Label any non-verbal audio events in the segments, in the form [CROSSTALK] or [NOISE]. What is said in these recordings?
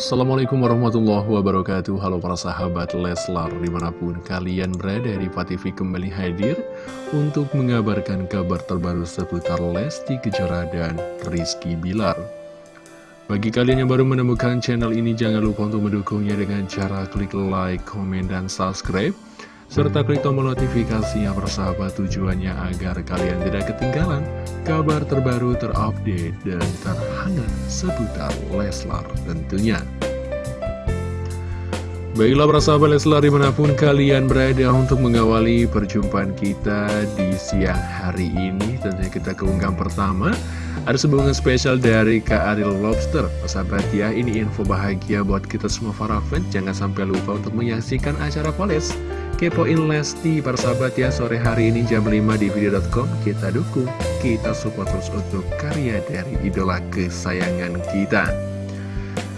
Assalamualaikum warahmatullahi wabarakatuh. Halo para sahabat Leslar Di mana pun kalian berada di TV kembali hadir Untuk mengabarkan kabar terbaru seputar Lesti Kejora dan Rizky Bilar. Bagi kalian yang baru menemukan channel ini Jangan lupa untuk mendukungnya dengan cara klik like, komen, dan subscribe serta klik tombol notifikasinya persahabat tujuannya agar kalian tidak ketinggalan kabar terbaru terupdate dan terhangat seputar Leslar tentunya. Baiklah persahabat Leslar di mana pun kalian berada untuk mengawali perjumpaan kita di siang hari ini Tentunya kita keunggahan pertama. Ada sebuah spesial dari Kak Ariel Lobster. Persahabat ya ini info bahagia buat kita semua para fans. Jangan sampai lupa untuk menyaksikan acara Poles Kepoin Lesti persahabat ya sore hari ini jam 5 di video.com kita dukung, kita support terus untuk karya dari idola kesayangan kita.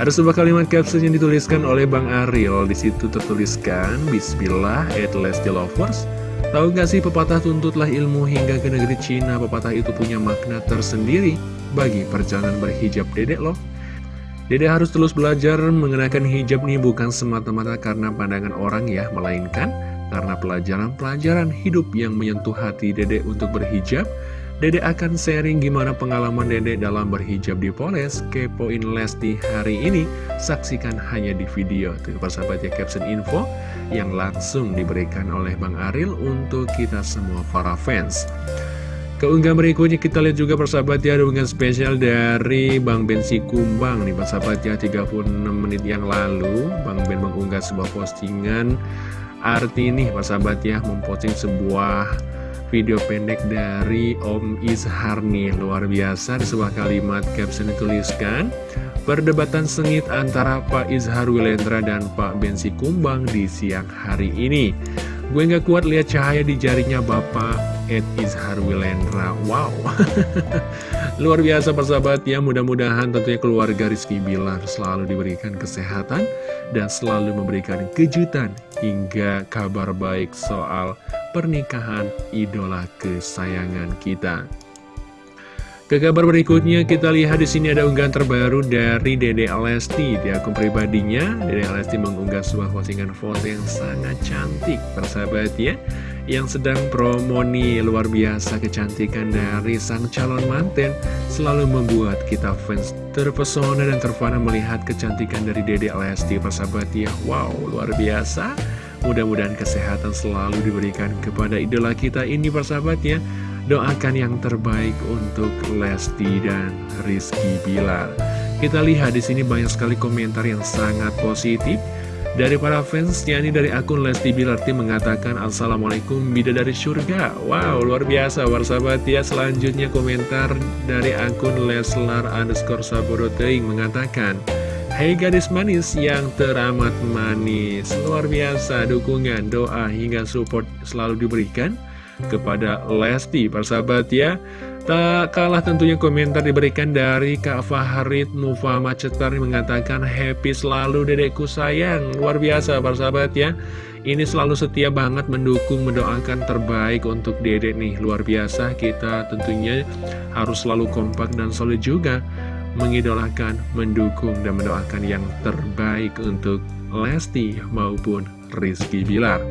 Ada sebuah kalimat caption yang dituliskan oleh Bang Ariel. Di situ tertuliskan Bismillah at Lesti Lovers. Tahu gak sih pepatah tuntutlah ilmu hingga ke negeri Cina? Pepatah itu punya makna tersendiri Bagi perjalanan berhijab dedek loh. Dede harus terus belajar mengenakan hijab nih bukan semata-mata karena pandangan orang ya, melainkan karena pelajaran-pelajaran hidup yang menyentuh hati Dede untuk berhijab, Dede akan sharing gimana pengalaman Dede dalam berhijab di Poles. Kepoin Lesti hari ini, saksikan hanya di video. Tuh persahabat ya caption info yang langsung diberikan oleh Bang Aril untuk kita semua para fans. Keunggahan berikutnya kita lihat juga persahabat ya unggahan spesial dari Bang Bensi Kumbang nih persahabat ya 36 menit yang lalu Bang Ben mengunggah sebuah postingan Arti ini sahabat ya memposting sebuah video pendek dari Om Izhar nih. Luar biasa di sebuah kalimat caption dituliskan Perdebatan sengit antara Pak Izhar Wilendra dan Pak Bensi Kumbang di siang hari ini. Gue gak kuat lihat cahaya di jarinya Bapak Ed Izhar Wilendra Wow [LAUGHS] Luar biasa persahabat ya Mudah-mudahan tentunya keluarga Rizky Bilar selalu diberikan kesehatan Dan selalu memberikan kejutan hingga kabar baik soal pernikahan idola kesayangan kita. Ke kabar berikutnya kita lihat di sini ada unggahan terbaru dari Dede Alesti di akun pribadinya. Dede Alesti mengunggah sebuah postingan foto yang sangat cantik, persahabat ya, yang sedang promo nih luar biasa kecantikan dari sang calon manten selalu membuat kita fans terpesona dan terfana melihat kecantikan dari Dede Alesti, persahabat ya. Wow, luar biasa. Mudah-mudahan kesehatan selalu diberikan kepada idola kita ini, persahabat ya. Doakan yang terbaik untuk Lesti dan Rizky Bilar. Kita lihat di sini banyak sekali komentar yang sangat positif. Dari para fans, yakni dari akun Lesti Bilar tim mengatakan Assalamualaikum bidadari surga Wow, luar biasa warsabat ya Selanjutnya komentar dari akun Leslar underscore Sabodoteing mengatakan Hai gadis manis yang teramat manis. Luar biasa dukungan, doa hingga support selalu diberikan kepada Lesti persahabat ya. Tak kalah tentunya komentar diberikan dari Kak Faharid Nufa Macetar mengatakan happy selalu dedekku sayang. Luar biasa persahabat ya. Ini selalu setia banget mendukung mendoakan terbaik untuk dedek nih. Luar biasa kita tentunya harus selalu kompak dan solid juga Mengidolakan, mendukung dan mendoakan yang terbaik untuk Lesti maupun Rizky Bilar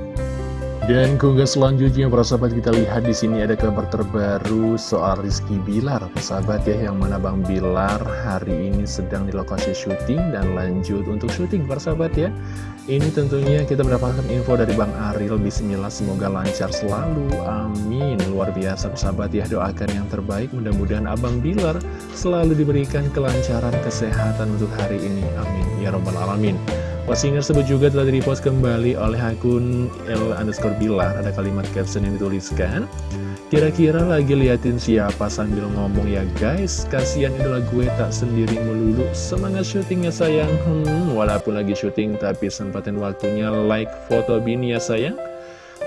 dan keunggah selanjutnya para sahabat kita lihat di sini ada kabar terbaru soal Rizky Bilar. Sahabat ya yang mana Bang Bilar hari ini sedang di lokasi syuting dan lanjut untuk syuting para sahabat ya. Ini tentunya kita mendapatkan info dari Bang Aril. Bismillah semoga lancar selalu. Amin. Luar biasa sahabat ya doakan yang terbaik. Mudah-mudahan Abang Bilar selalu diberikan kelancaran kesehatan untuk hari ini. Amin. Ya robbal alamin Postingan tersebut juga telah di-repost kembali oleh akun L underscore Bilar. Ada kalimat caption yang dituliskan. Kira-kira lagi liatin siapa sambil ngomong ya guys? Kasian idola gue tak sendiri melulu. Semangat syutingnya sayang. Hmm, Walaupun lagi syuting tapi sempatin waktunya like foto bini ya sayang.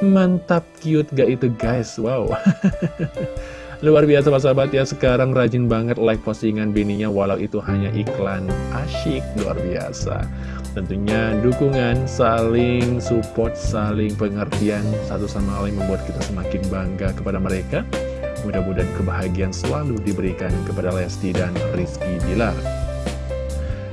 Mantap cute gak itu guys. Wow [LAUGHS] Luar biasa sahabat ya Sekarang rajin banget like postingan bininya Walau itu hanya iklan asyik Luar biasa Tentunya dukungan, saling support, saling pengertian satu sama lain membuat kita semakin bangga kepada mereka. Mudah-mudahan kebahagiaan selalu diberikan kepada Lesti dan Rizky Bilar.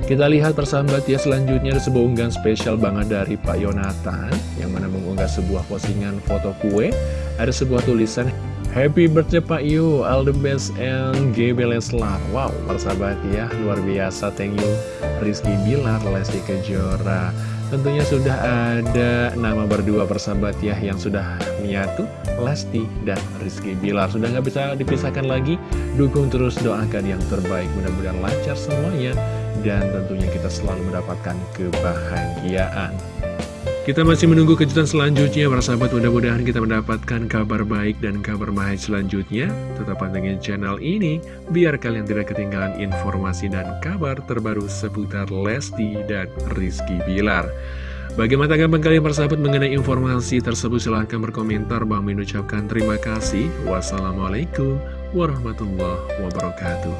Kita lihat persahabat ya selanjutnya ada sebuah unggahan spesial banget dari Pak Yonatan Yang mana mengunggah sebuah postingan foto kue Ada sebuah tulisan Happy birthday Pak Yu, all the best and GB Leslar. Wow, persahabat ya, luar biasa Thank you. Rizky Bilar, Lesti Kejora. Tentunya sudah ada nama berdua persahabat ya yang sudah menyatu Lesti dan Rizky Bilar. Sudah nggak bisa dipisahkan lagi. Dukung terus doakan yang terbaik. Mudah-mudahan lancar semuanya. Dan tentunya kita selalu mendapatkan kebahagiaan kita masih menunggu kejutan selanjutnya. Para sahabat mudah-mudahan kita mendapatkan kabar baik dan kabar baik selanjutnya. Tetap pantengin channel ini biar kalian tidak ketinggalan informasi dan kabar terbaru seputar Lesti dan Rizky Bilar. Bagaimana tanggapan kalian para sahabat mengenai informasi tersebut silahkan berkomentar. Bang Min ucapkan terima kasih. Wassalamualaikum warahmatullahi wabarakatuh